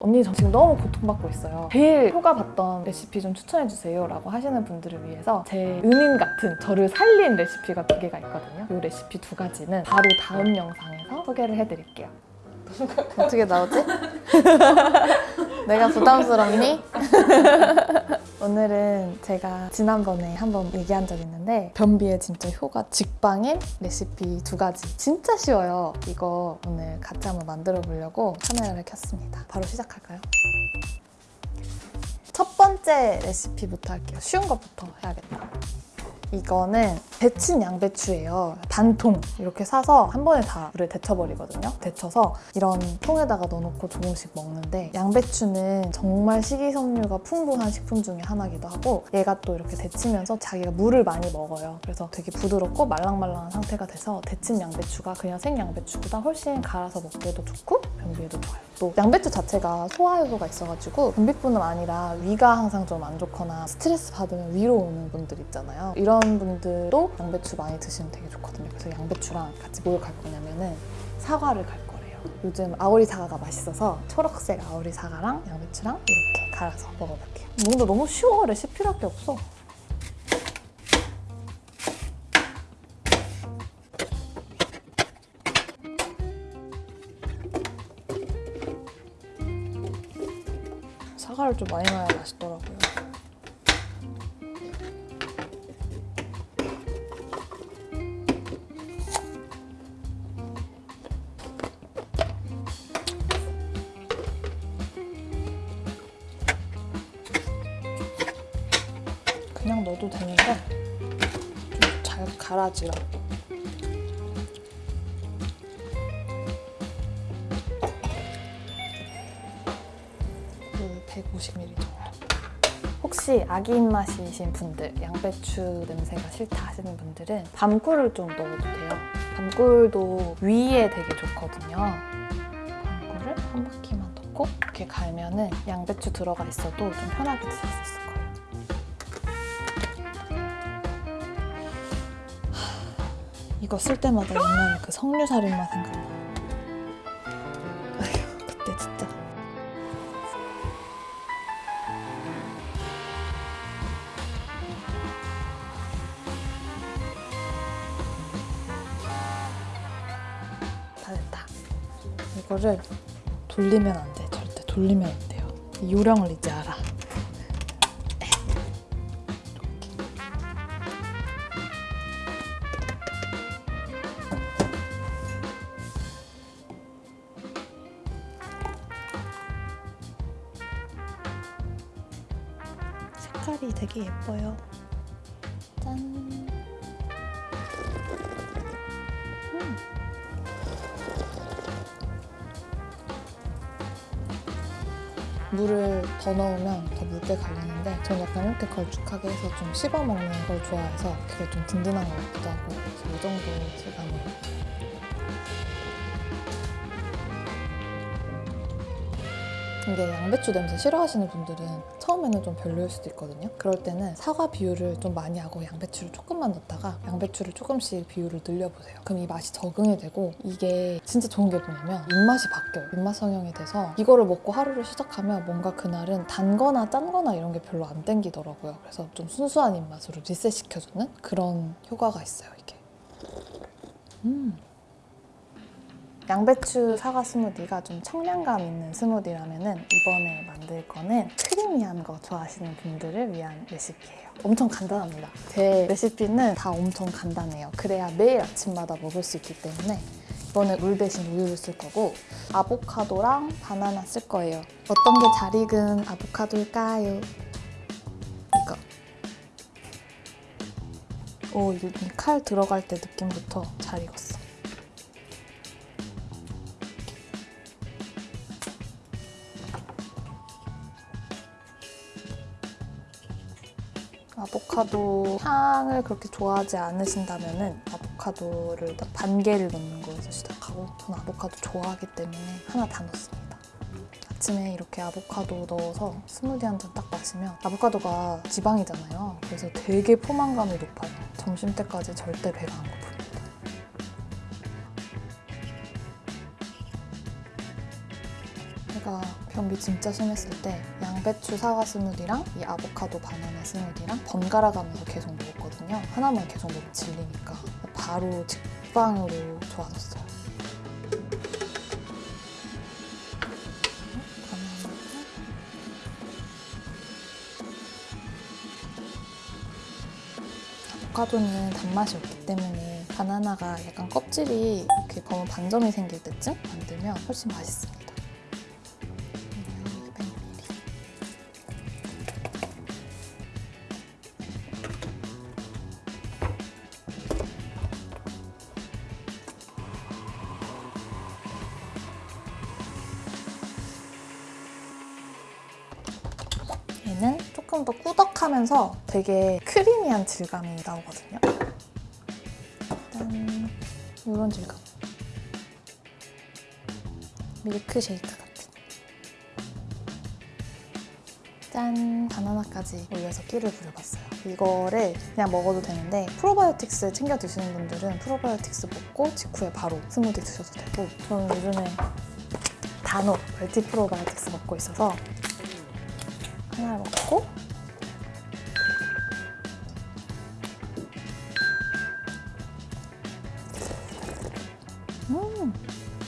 언니 저 지금 너무 고통받고 있어요. 제일 효과 봤던 레시피 좀 추천해주세요 라고 하시는 분들을 위해서 제 은인 같은 저를 살린 레시피가 두 개가 있거든요. 이 레시피 두 가지는 바로 다음 영상에서 소개를 해드릴게요. 어떻게 나오지? 내가 부담스럽니? 오늘은 제가 지난번에 한번 얘기한 적 있는데 변비에 진짜 효과 직방인 레시피 두 가지. 진짜 쉬워요. 이거 오늘 같이 한번 만들어 보려고 카메라를 켰습니다. 바로 시작할까요? 첫 번째 레시피부터 할게요. 쉬운 것부터 해야겠다 이거는 데친 양배추예요. 반통 이렇게 사서 한 번에 다 물에 데쳐버리거든요. 데쳐서 이런 통에다가 넣어놓고 조금씩 먹는데 양배추는 정말 식이섬유가 풍부한 식품 중에 하나기도 하고 얘가 또 이렇게 데치면서 자기가 물을 많이 먹어요. 그래서 되게 부드럽고 말랑말랑한 상태가 돼서 데친 양배추가 그냥 생 양배추보다 훨씬 갈아서 먹기에도 좋고 변비에도 좋아요. 또 양배추 자체가 소화 효소가 있어가지고 변비뿐만 아니라 위가 항상 좀 안 좋거나 스트레스 받으면 위로 오는 분들 있잖아요. 이런 분들도 양배추 많이 드시면 되게 좋거든요. 그래서 양배추랑 같이 뭘 갈 거냐면 은 사과를 갈 거래요. 요즘 아오리 사과가 맛있어서 초록색 아오리 사과랑 양배추랑 이렇게 갈아서 먹어볼게요. 뭔가 너무 쉬워. 레시피랄 게 없어. 사과를 좀 많이 넣어야 맛있더라고요. 넣어도 되는데 좀 잘 갈아지라고. 그 150ml 정도. 혹시 아기 입맛이신 분들, 양배추 냄새가 싫다 하시는 분들은 밤꿀을 좀 넣어도 돼요. 밤꿀도 위에 되게 좋거든요. 밤꿀을 한 바퀴만 넣고 이렇게 갈면은 양배추 들어가 있어도 좀 편하게 드실 수 있을 거예요. 이거 쓸 때마다 옛날에 그 석류살인마 생각나. 아휴, 그때 진짜. 다 됐다. 이거를 돌리면 안 돼. 절대 돌리면 안 돼요. 이 요령을 이제 알아. 색깔이 되게 예뻐요. 짠. 물을 더 넣으면 더 묽게 갈리는데 저는 약간 이렇게 걸쭉하게 해서 좀 씹어 먹는 걸 좋아해서 그게 좀 든든한 것 같기도 하고 그래서 이 정도 질감으로 근데 양배추 냄새 싫어하시는 분들은 처음에는 좀 별로일 수도 있거든요. 그럴 때는 사과 비율을 좀 많이 하고 양배추를 조금만 넣다가 양배추를 조금씩 비율을 늘려보세요. 그럼 이 맛이 적응이 되고 이게 진짜 좋은 게 뭐냐면 입맛이 바뀌어요. 입맛 성형이 돼서 이거를 먹고 하루를 시작하면 뭔가 그날은 단 거나 짠 거나 이런 게 별로 안 땡기더라고요. 그래서 좀 순수한 입맛으로 리셋시켜주는 그런 효과가 있어요, 이게. 음. 양배추 사과 스무디가 좀 청량감 있는 스무디라면 은 이번에 만들 거는 크리미한 거 좋아하시는 분들을 위한 레시피예요. 엄청 간단합니다. 제 레시피는 다 엄청 간단해요. 그래야 매일 아침마다 먹을 수 있기 때문에 이번에 물 대신 우유를 쓸 거고 아보카도랑 바나나 쓸 거예요. 어떤 게 잘 익은 아보카도일까요? 이거. 오, 이 칼 들어갈 때 느낌부터 잘 익었어. 아보카도 향을 그렇게 좋아하지 않으신다면 아보카도를 딱 반 개를 넣는 거에서 시작하고 저는 아보카도 좋아하기 때문에 하나 다 넣습니다. 아침에 이렇게 아보카도 넣어서 스무디 한 잔 딱 마시면 아보카도가 지방이잖아요. 그래서 되게 포만감이 높아요. 점심 때까지 절대 배가 안 고픕니다. 제가 변비 진짜 심했을 때 양배추 사과 스무디랑 이 아보카도 바나나 스무디랑 번갈아 가면서 계속 먹었거든요. 하나만 계속 먹으면 질리니까 바로 직방으로 좋아졌어요. 아보카도는 단맛이 없기 때문에 바나나가 약간 껍질이 이렇게 검은 반점이 생길 때쯤 만들면 훨씬 맛있습니 조금 더 꾸덕하면서 되게 크리미한 질감이 나오거든요. 짠. 이런 질감. 밀크 쉐이크 같은. 짠! 바나나까지 올려서 끼를 부려봤어요. 이거를 그냥 먹어도 되는데 프로바이오틱스 챙겨 드시는 분들은 프로바이오틱스 먹고 직후에 바로 스무디 드셔도 되고 저는 요즘에 단호 멀티 프로바이오틱스 먹고 있어서 하나를 먹고. 음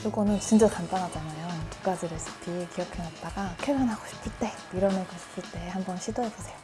이거는 진짜 간단하잖아요. 두 가지 레시피 기억해놨다가 쾌변하고 싶을 때 밀어내고 싶을 때 한번 시도해보세요